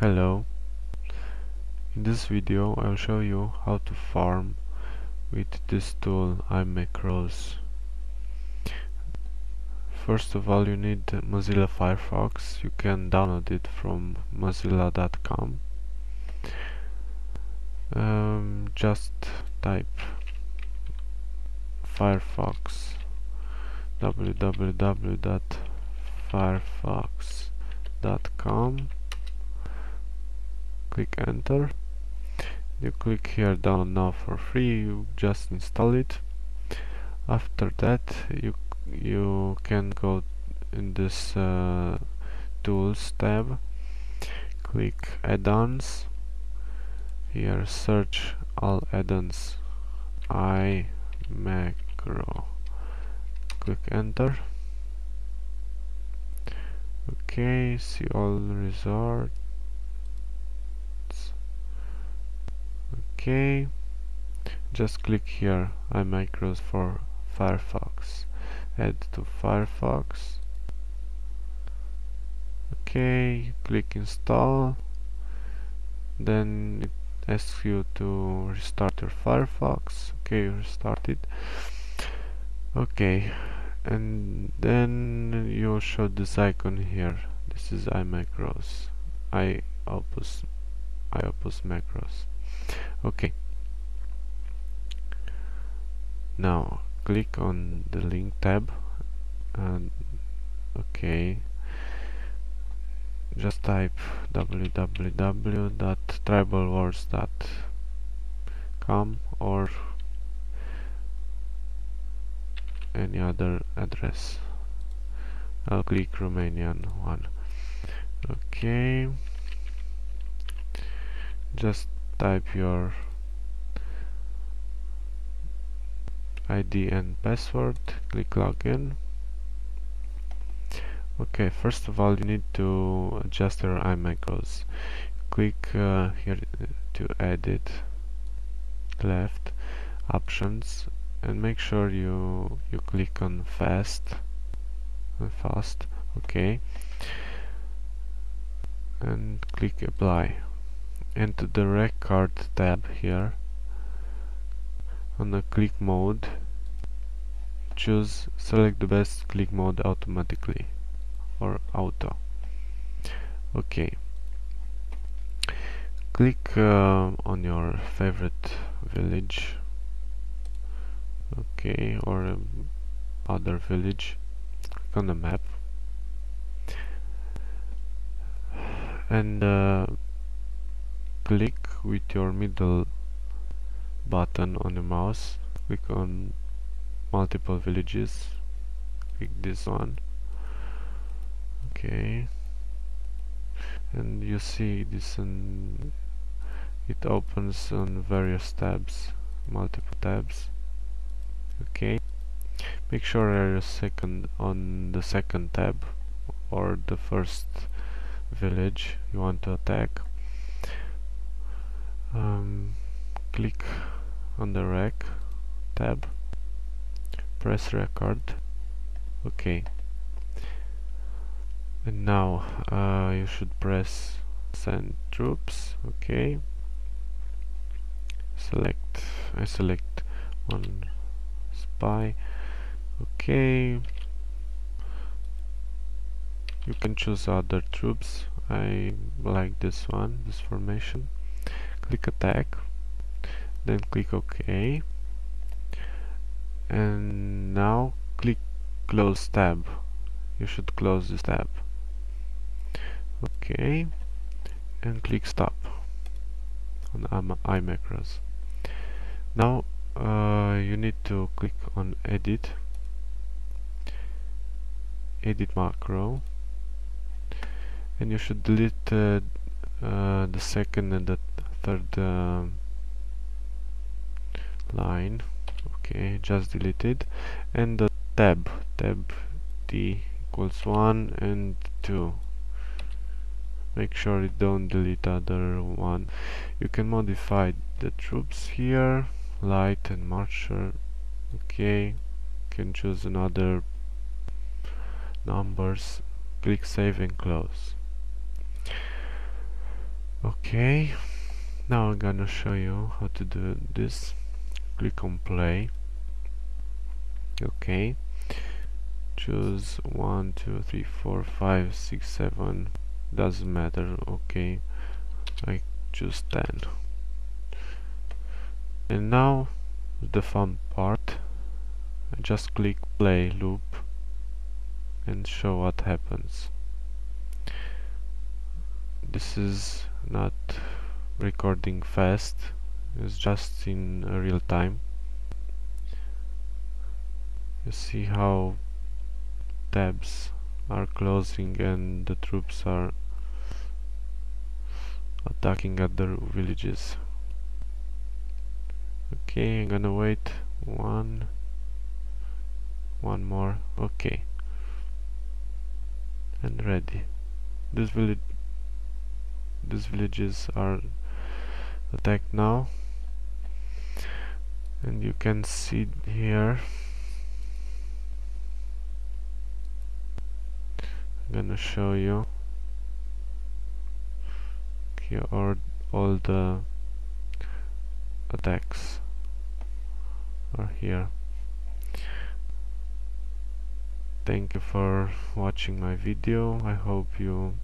Hello. In this video I'll show you how to farm with this tool iMacros. First of all you need Mozilla Firefox. You can download it from mozilla.com um, just type Firefox. Www.firefox.com click enter. You click here down now for free you just install it. After that you you can go in this uh, tools tab click add-ons. Here search all add-ons. I macro. Click enter. Okay see all results okay. Just click here iMacros for Firefox. Add to Firefox. Okay click install. Then it asks you to restart your Firefox. Okay restart it okay and then you show this icon here. This is iMacros. I opus iOpus macros okay. Now click on the link tab and okay. Just type www.tribalwars.com or any other address. I'll click Romanian one. Okay. Just type your ID and password click login. Okay first of all you need to adjust your iMacros click uh, here to edit left options and make sure you you click on fast and fast okay. And click apply into the record tab here. On the click mode choose select the best click mode automatically or auto. Okay. Click uh, on your favorite village. Okay or um, other village. Click on the map. And uh, click with your middle button on the mouse. Click on multiple villages. Click this one. Okay. And you see this and it opens on various tabs multiple tabs. Okay. Make sure you're second on the second tab or the first village you want to attack um, click on the rec tab press record okay and now uh, you should press send troops okay select I select one spy okay you can choose other troops. I like this one this formation click attack then click OK. And now click close tab. You should close this tab. Okay and click stop on iMacros. Now uh, you need to click on edit. Edit macro. And you should delete uh, uh, the second and the third uh, line. Okay just deleted. And the tab tab d equals 1 and 2 make sure you don't delete other one. You can modify the troops here light and marcher. Okay can choose another numbers. Click save and close. Okay now I'm gonna show you how to do this. Click on play. Okay. Choose one two three four five six seven. Doesn't matter. Okay. I choose 10 and now the fun part. I just click play loop and show what happens. This is not recording fast. It's just in real time. You see how tabs are closing and the troops are attacking other villages. Okay I'm gonna wait one one more. Okay. And ready. This village these villages are attacked now. And you can see here. I'm gonna show you. Here are all the attacks are here. Thank you for watching my video. I hope you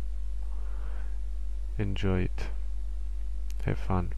enjoy it have fun